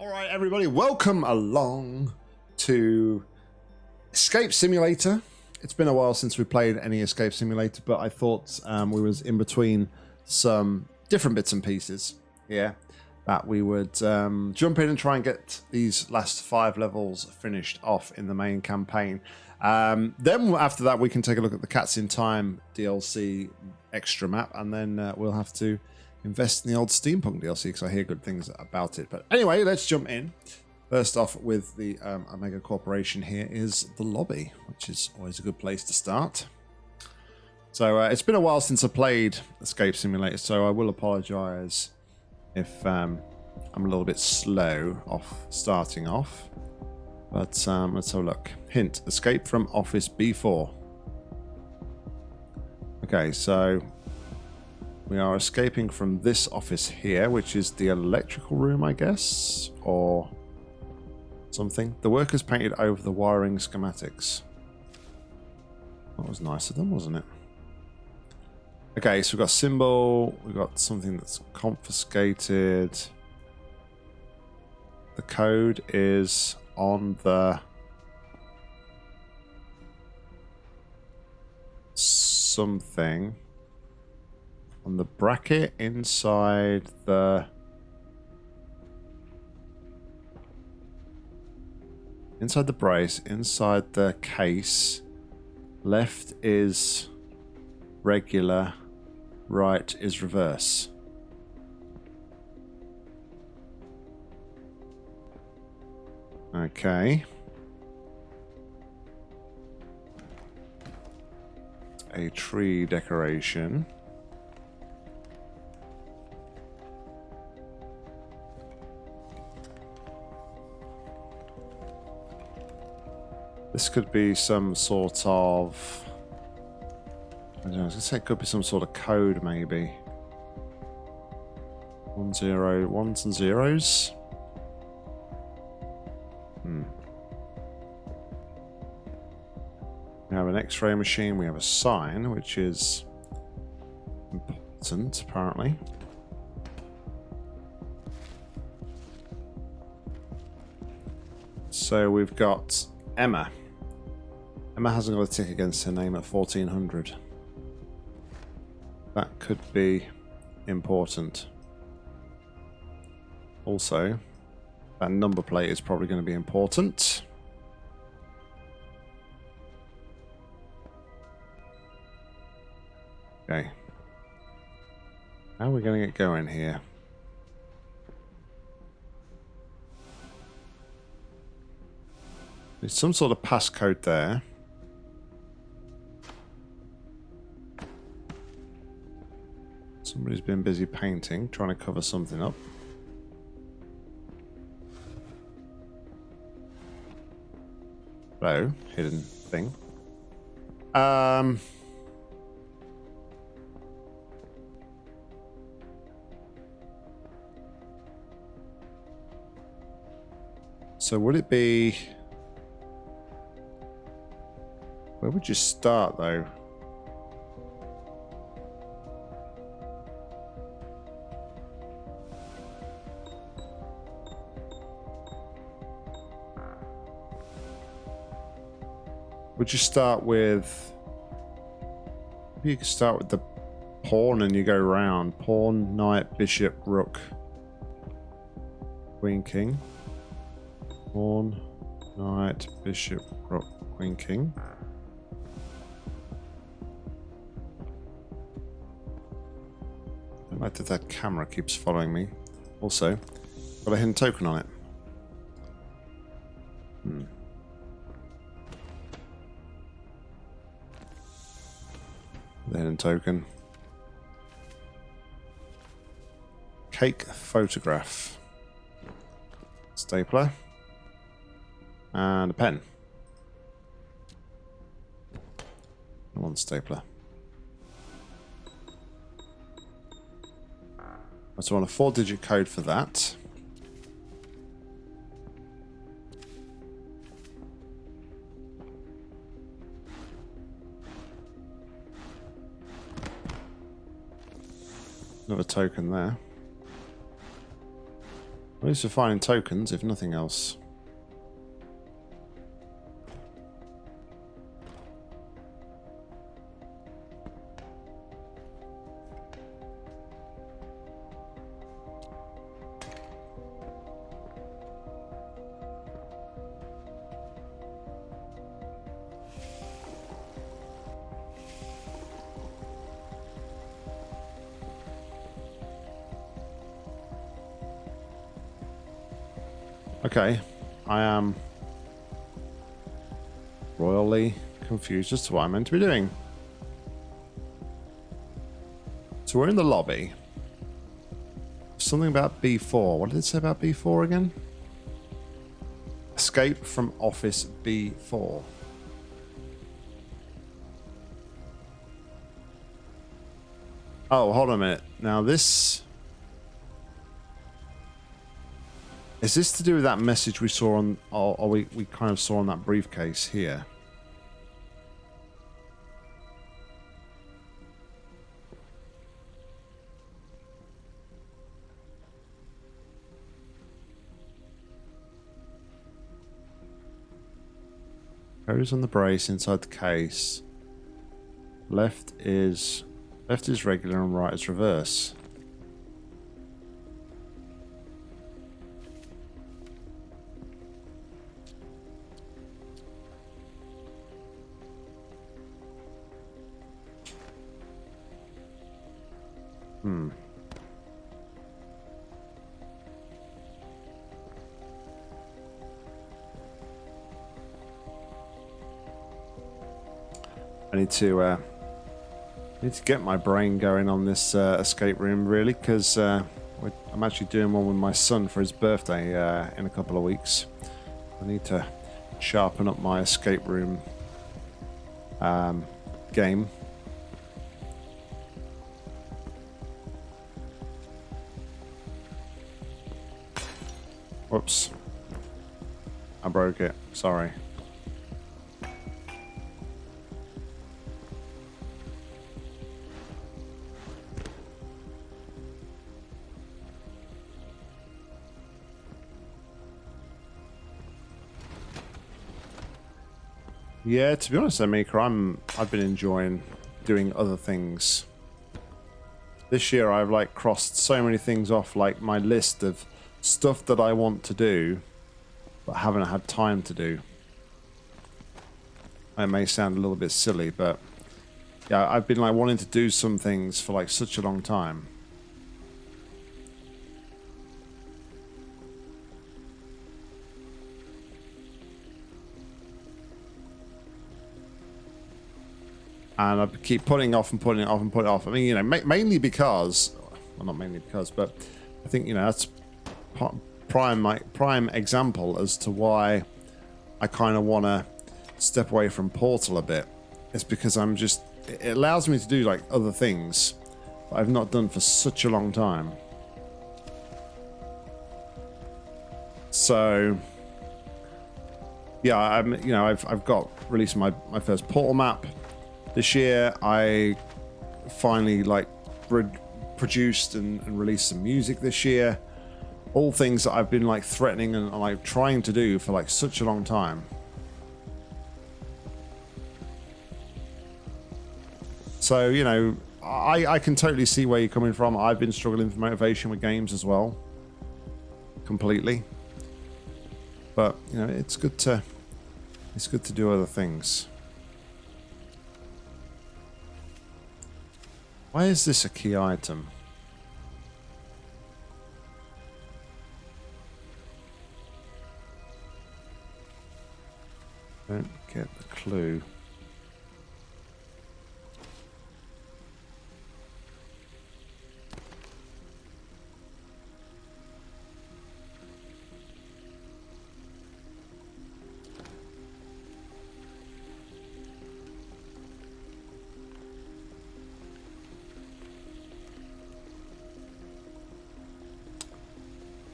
All right, everybody, welcome along to Escape Simulator. It's been a while since we played any Escape Simulator, but I thought um, we was in between some different bits and pieces here that we would um, jump in and try and get these last five levels finished off in the main campaign. Um, then after that, we can take a look at the Cats in Time DLC extra map, and then uh, we'll have to invest in the old Steampunk DLC because I hear good things about it. But anyway, let's jump in. First off, with the um, Omega Corporation, here is the lobby, which is always a good place to start. So uh, it's been a while since I played Escape Simulator, so I will apologise if um, I'm a little bit slow off starting off. But um, let's have a look. Hint, escape from Office B4. Okay, so we are escaping from this office here, which is the electrical room, I guess, or something. The workers painted over the wiring schematics. That was nice of them, wasn't it? Okay, so we've got symbol, we've got something that's confiscated. The code is on the something on the bracket inside the inside the brace inside the case. Left is regular right is reverse. Okay. A tree decoration This could be some sort of... I don't know, I was going to say it could be some sort of code, maybe. One zero, ones and zeros? Hmm. We have an x-ray machine, we have a sign, which is important, apparently. So we've got Emma. Emma hasn't got a tick against her name at 1400. That could be important. Also, that number plate is probably going to be important. Okay. How are we going to get going here? There's some sort of passcode there. Somebody's been busy painting, trying to cover something up. Hello, hidden thing. Um... So would it be... Where would you start, though? Would you start with... Maybe you could start with the pawn and you go round. Pawn, knight, bishop, rook. Queen, king. Pawn, knight, bishop, rook, queen, king. Like that that camera keeps following me. Also, got a hidden token on it. Hmm. The hidden token. Cake photograph. Stapler. And a pen. One stapler. I want a four digit code for that. Another token there. At least we're finding tokens, if nothing else. Okay, I am royally confused as to what I'm meant to be doing. So we're in the lobby. Something about B4. What did it say about B4 again? Escape from office B4. Oh, hold on a minute. Now this Is this to do with that message we saw on, or, or we, we kind of saw on that briefcase here? Goes on the brace inside the case. Left is left is regular and right is reverse. Hmm. I need to uh, need to get my brain going on this uh, escape room really because uh, I'm actually doing one with my son for his birthday uh, in a couple of weeks. I need to sharpen up my escape room um, game Whoops. I broke it. Sorry. Yeah, to be honest, Maker, I'm I've been enjoying doing other things. This year I've like crossed so many things off like my list of stuff that I want to do, but haven't had time to do. I may sound a little bit silly, but yeah, I've been like wanting to do some things for like such a long time. And I keep putting off and putting it off and putting it off. I mean, you know, ma mainly because, well, not mainly because, but I think, you know, that's prime my prime example as to why I kind of want to step away from Portal a bit. It's because I'm just it allows me to do like other things that I've not done for such a long time. So yeah, I'm you know I've I've got released my my first Portal map this year. I finally like produced and, and released some music this year all things that I've been like threatening and like trying to do for like such a long time. So, you know, I, I can totally see where you're coming from. I've been struggling for motivation with games as well. Completely. But, you know, it's good to it's good to do other things. Why is this a key item? Don't get the clue.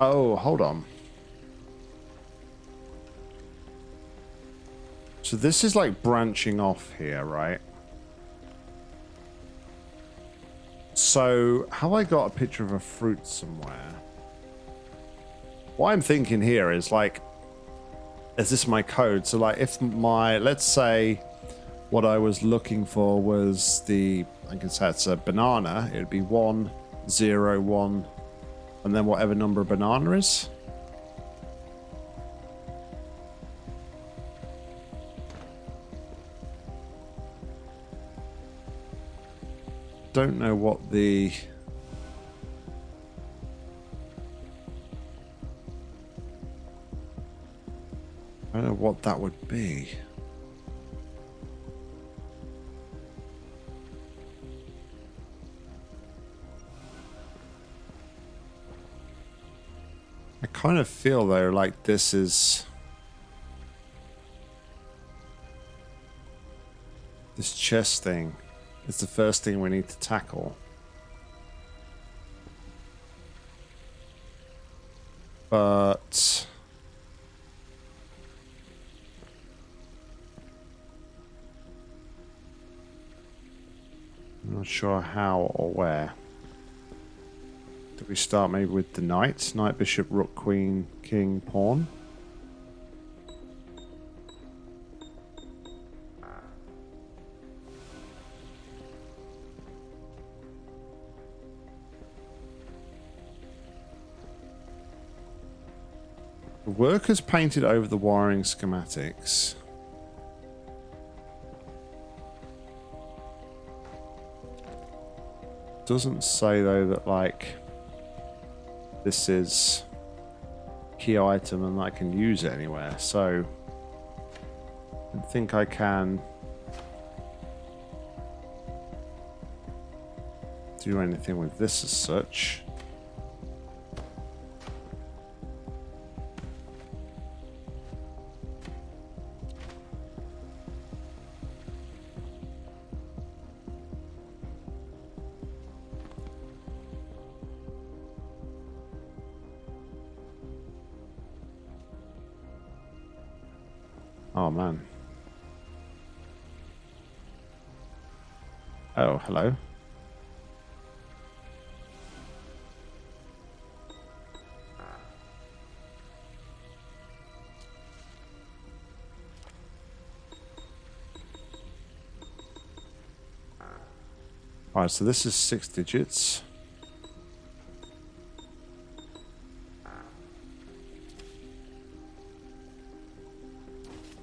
Oh, hold on. So this is like branching off here, right? So, have I got a picture of a fruit somewhere? what I'm thinking here is like, is this my code? So like, if my let's say what I was looking for was the I can say it's a banana. It'd be one zero one, and then whatever number of banana is. Don't know what the I don't know what that would be. I kind of feel though like this is this chest thing is the first thing we need to tackle. But I'm not sure how or where. Do we start maybe with the knight? Knight, bishop, rook, queen, king, pawn? Workers painted over the wiring schematics. Doesn't say though that like this is key item and I can use it anywhere. So I think I can do anything with this as such. Oh, man. Oh, hello. Alright, so this is six digits.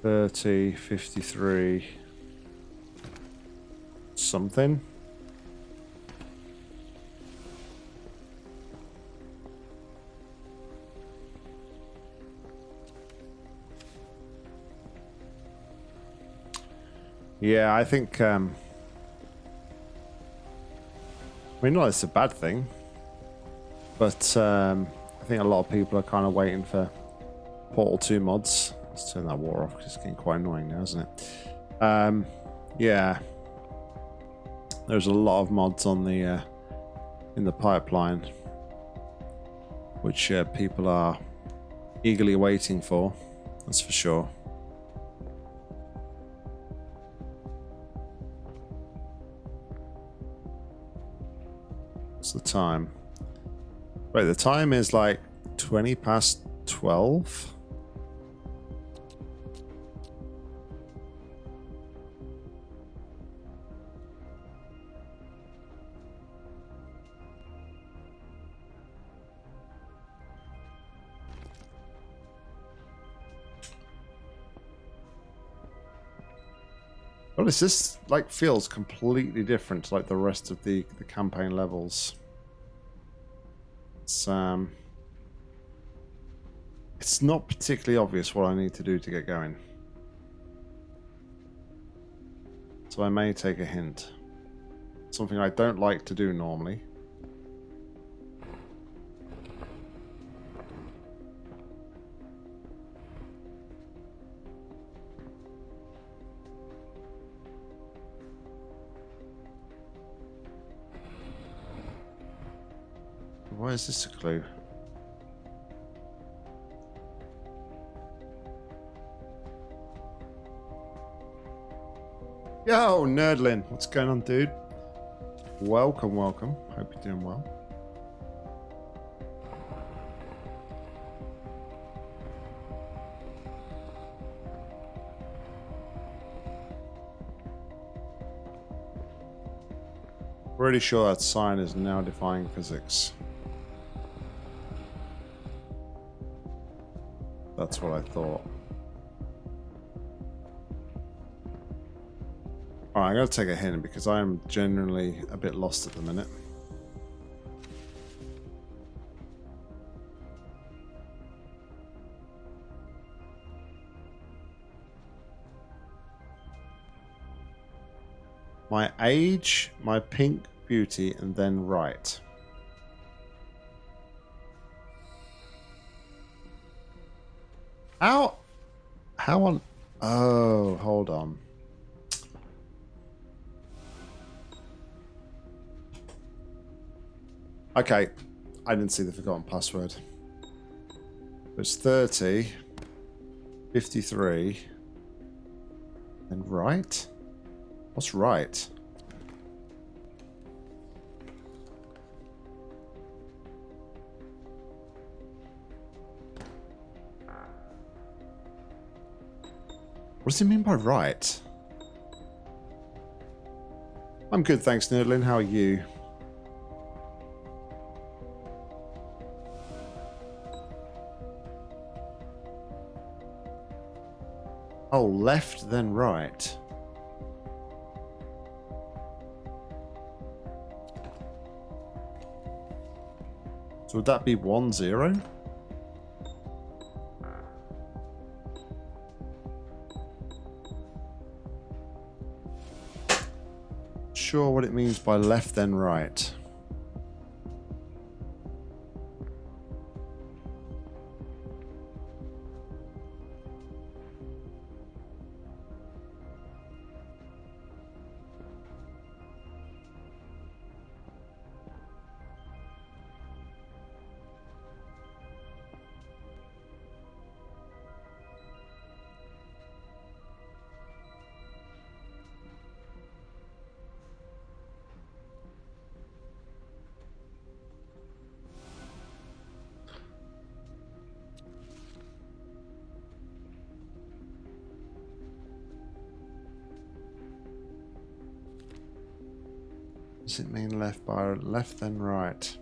30, 53, something. Yeah, I think, um, I mean, not it's a bad thing, but um, I think a lot of people are kind of waiting for Portal 2 mods. Let's turn that water off because it's getting quite annoying now, isn't it? Um, yeah. There's a lot of mods on the uh, in the pipeline, which uh, people are eagerly waiting for. That's for sure. What's the time? Wait, the time is like 20 past 12? Honest, this like feels completely different to like the rest of the the campaign levels. It's um, it's not particularly obvious what I need to do to get going. So I may take a hint. Something I don't like to do normally. is this a clue? Yo, Nerdlin. What's going on, dude? Welcome, welcome. Hope you're doing well. Pretty sure that sign is now defying physics. That's what I thought. Alright, I'm going to take a hint because I am genuinely a bit lost at the minute. My age, my pink beauty, and then right. How? How on? Oh, hold on. Okay, I didn't see the forgotten password. It's 30, 53, and right? What's right? What does he mean by right? I'm good, thanks, Nerdlin. How are you? Oh, left then right. So would that be one zero? What it means by left then right. Does it mean left by left then right?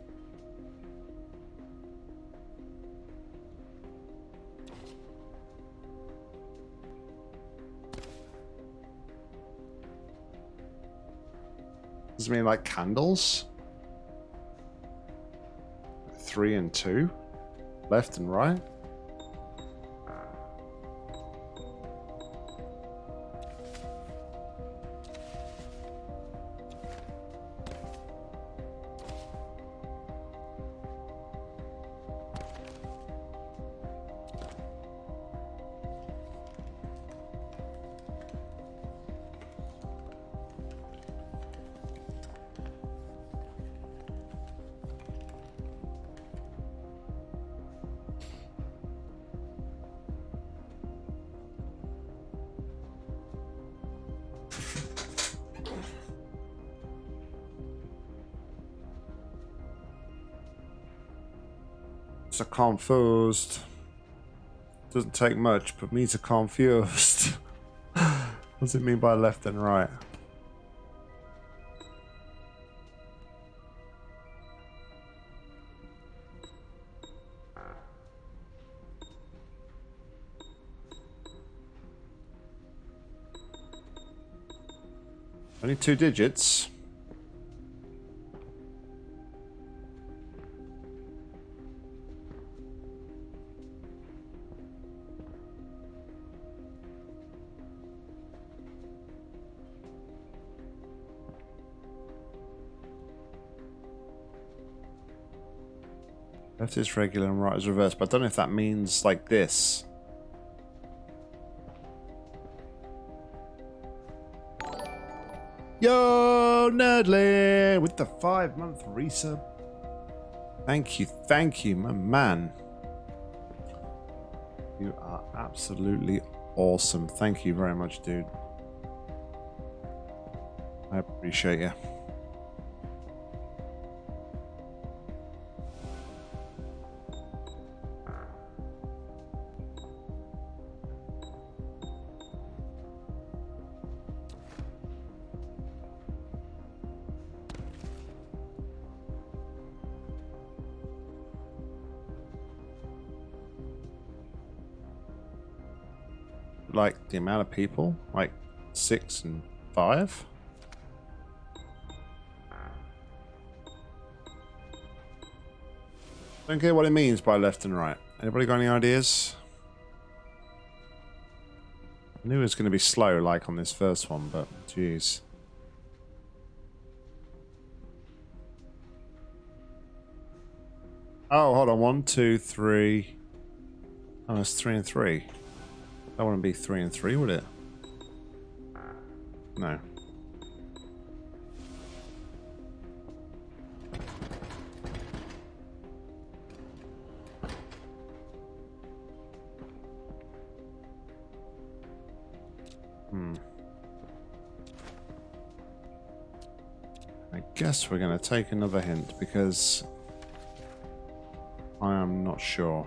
Does it mean like candles? Three and two? Left and right? So confused. Doesn't take much, but me to confused. what does it mean by left and right? Only two digits. Left is regular and right is reverse, but I don't know if that means like this. Yo, Nerdly, with the five month resub. Thank you, thank you, my man. You are absolutely awesome. Thank you very much, dude. I appreciate you. The amount of people? Like six and five? Don't care what it means by left and right. Anybody got any ideas? I knew it was going to be slow like on this first one, but jeez. Oh, hold on. One, two, three. Oh, it's three and three. That wouldn't be three and three, would it? No. Hmm. I guess we're going to take another hint because I am not sure.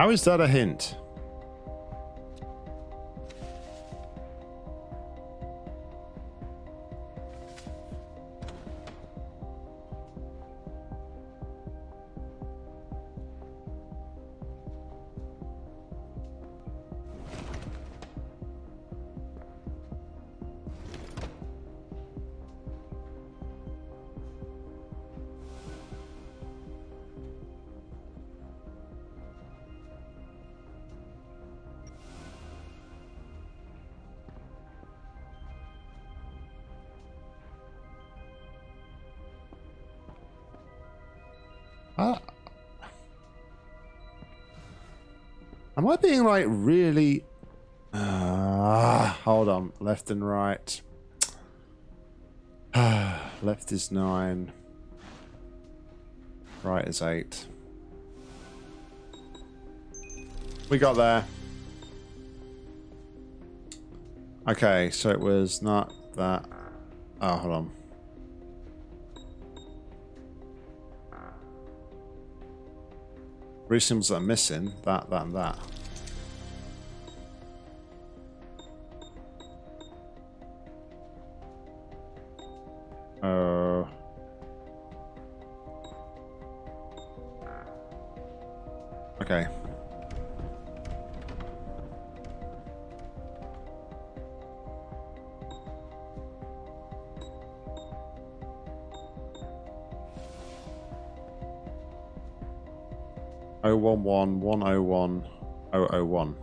How is that a hint? Am I being like really... Uh, hold on. Left and right. Left is nine. Right is eight. We got there. Okay, so it was not that. Oh, hold on. That are missing. That, that, and that. Oh one one one oh one oh oh one.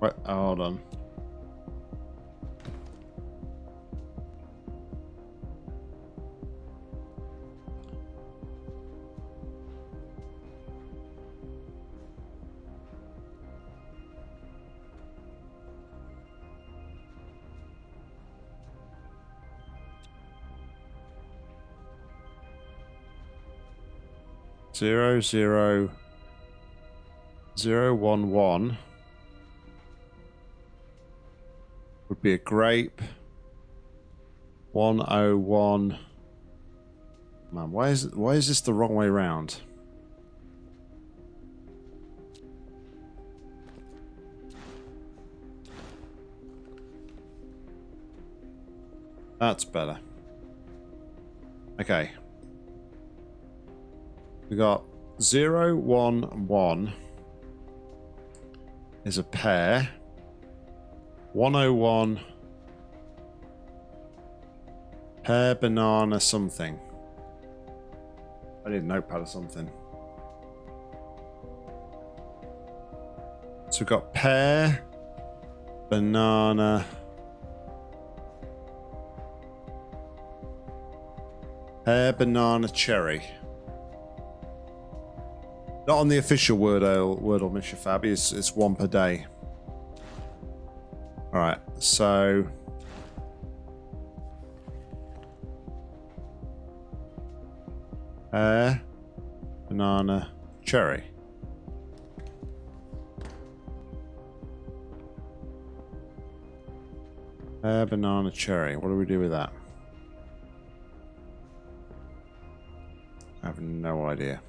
Wait, hold on. Zero zero one one would be a grape. One oh one. Man, why is why is this the wrong way round? That's better. Okay. We got zero, one, one is a pair. 101 pear, banana, something. I need a notepad or something. So we've got pear, banana, pear, banana, cherry. Not on the official Wordle, Wordle Mission Fab, it's, it's one per day. Alright, so... Pear, banana, cherry. Pear, banana, cherry. What do we do with that? I have no idea.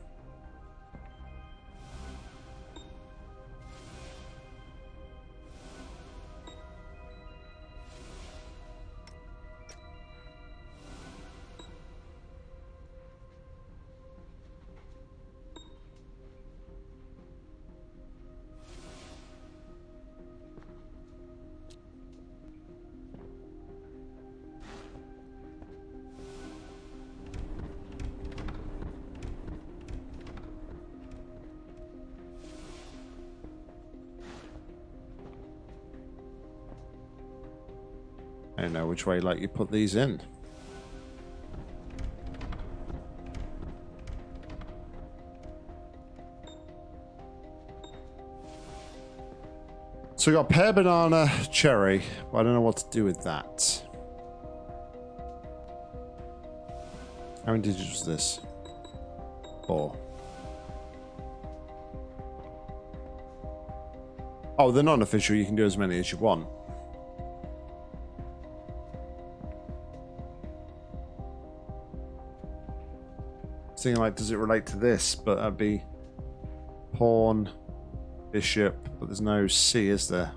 I don't know which way like you put these in. So we got pear, banana, cherry. But I don't know what to do with that. How many digits was this? Four. Oh, they're non-official. You can do as many as you want. Thinking like, does it relate to this? But that'd be pawn, bishop. But there's no C, is there?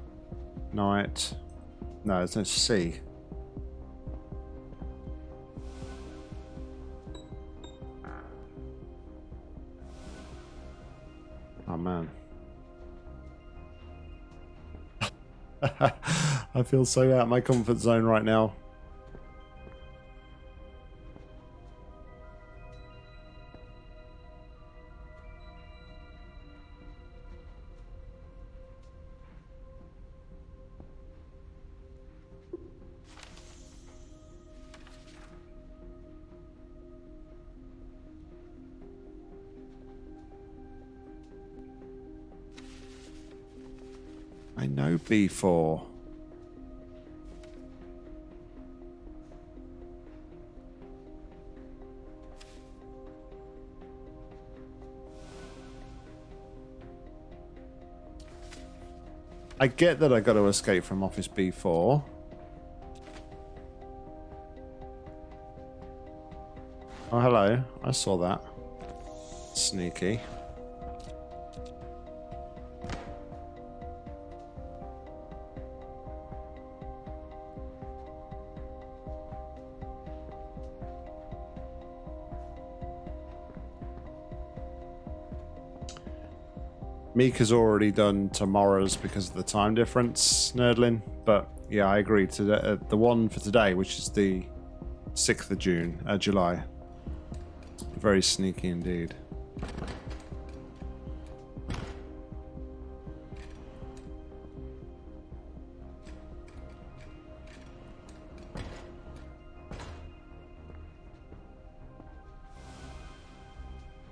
Knight. No, there's no C. Oh man. I feel so out of my comfort zone right now. B4. I get that I got to escape from Office B4. Oh, hello. I saw that. Sneaky. Mika's already done tomorrow's because of the time difference, Nerdlin. But yeah, I agree. To uh, the one for today, which is the 6th of June, uh, July. Very sneaky indeed.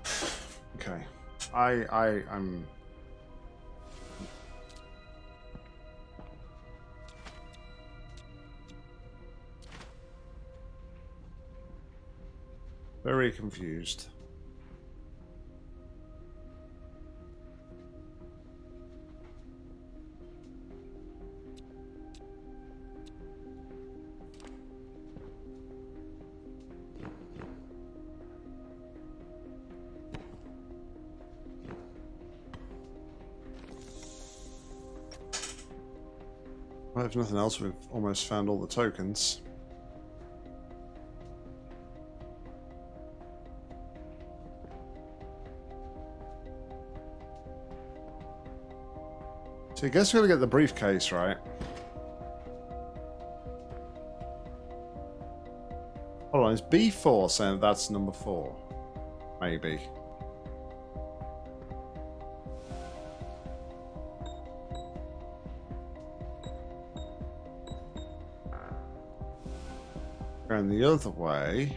Okay. I I I'm Very confused. Well, if nothing else, we've almost found all the tokens. So I guess we're gonna get the briefcase, right? Hold on, is B4 saying that's number four? Maybe. Going the other way.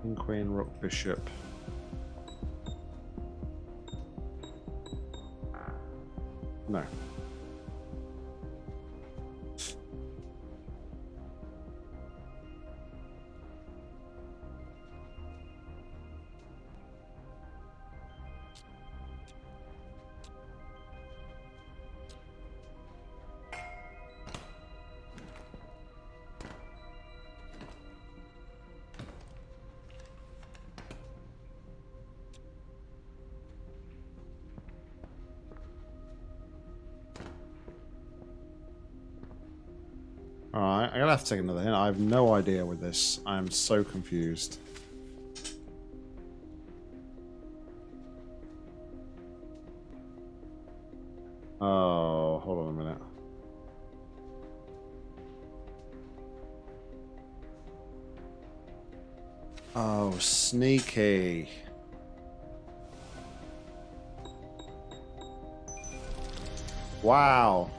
King, Queen, Rook, Bishop. No. Take another hint. I have no idea with this. I am so confused. Oh, hold on a minute. Oh, sneaky. Wow.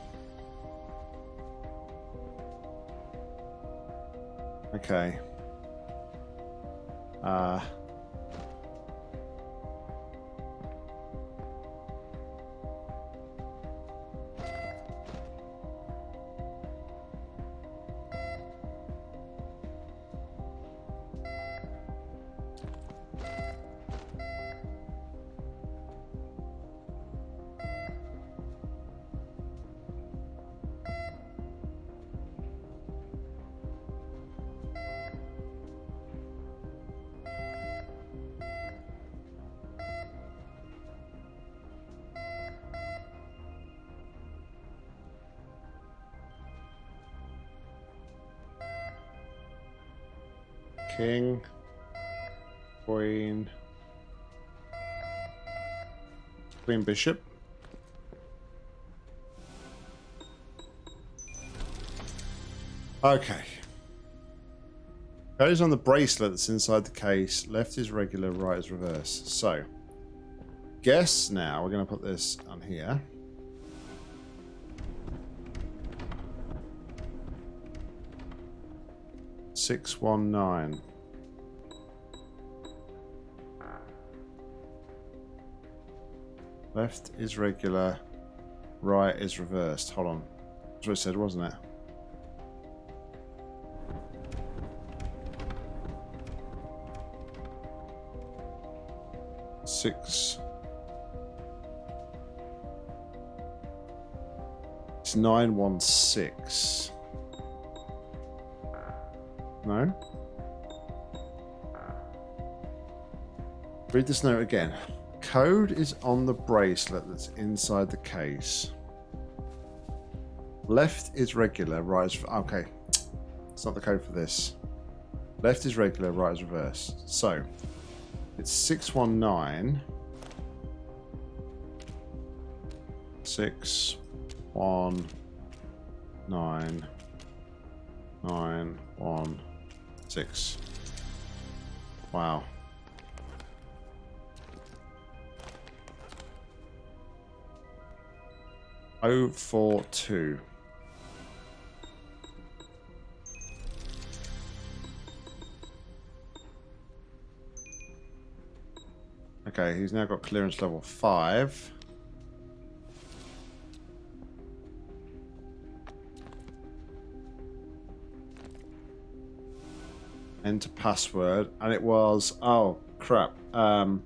Okay. Uh... Bishop. Okay. Goes on the bracelet that's inside the case. Left is regular, right is reverse. So, guess now we're going to put this on here. Six one nine. Left is regular, right is reversed. Hold on. That's what it said, wasn't it? Six. It's nine one six. No? Read this note again. Code is on the bracelet that's inside the case. Left is regular, right is... Okay. It's not the code for this. Left is regular, right is reverse. So, it's 619... 6, 1, 9, 9, 1, Six. Wow. Oh four two. Okay, he's now got clearance level five. enter password, and it was oh crap, um,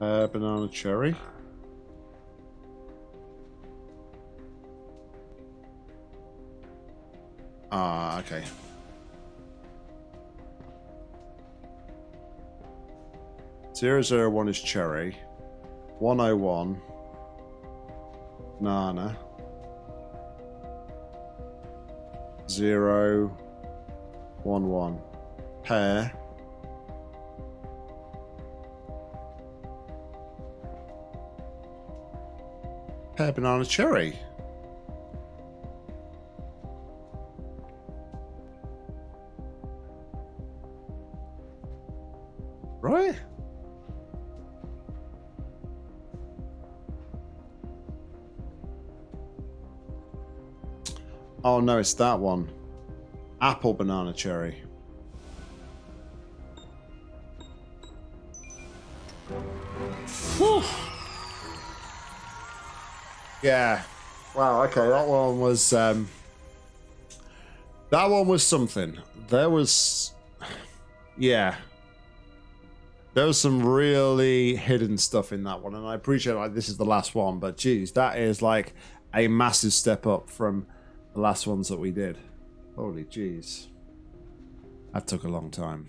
uh, banana cherry. Ah, okay. Zero zero one is cherry. One oh one. Nana. Zero 1 1. Pear. Pear, banana, cherry. It's that one. Apple, banana, cherry. Whew. Yeah. Wow, okay, that one was um that one was something. There was yeah. There was some really hidden stuff in that one, and I appreciate like this is the last one, but geez, that is like a massive step up from the last ones that we did. Holy jeez. That took a long time.